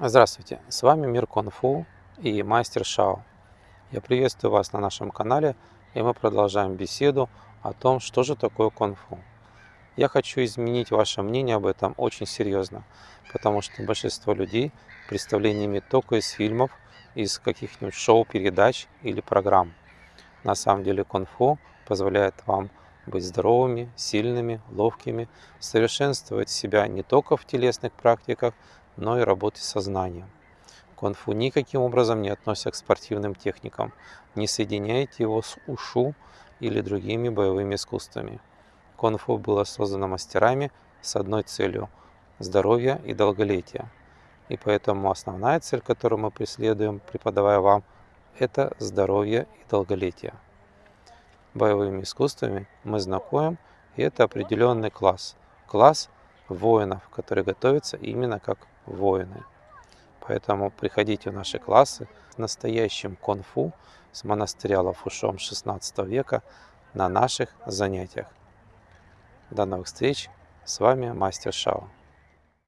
Здравствуйте, с вами Мир Кунг-Фу и Мастер Шао. Я приветствую вас на нашем канале, и мы продолжаем беседу о том, что же такое кунг-фу. Я хочу изменить ваше мнение об этом очень серьезно, потому что большинство людей представление только из фильмов, из каких-нибудь шоу-передач или программ. На самом деле кунг-фу позволяет вам быть здоровыми, сильными, ловкими, совершенствовать себя не только в телесных практиках, но и работе сознанием. Кунг-фу никаким образом не относится к спортивным техникам. Не соединяйте его с ушу или другими боевыми искусствами. Кунг-фу было создано мастерами с одной целью – здоровья и долголетия. И поэтому основная цель, которую мы преследуем, преподавая вам, это здоровье и долголетие. Боевыми искусствами мы знакомим, и это определенный класс. Класс воинов, которые готовятся именно как воины. Поэтому приходите в наши классы с настоящим конфу с монастыря Лафушом 16 века на наших занятиях. До новых встреч! С вами Мастер Шао.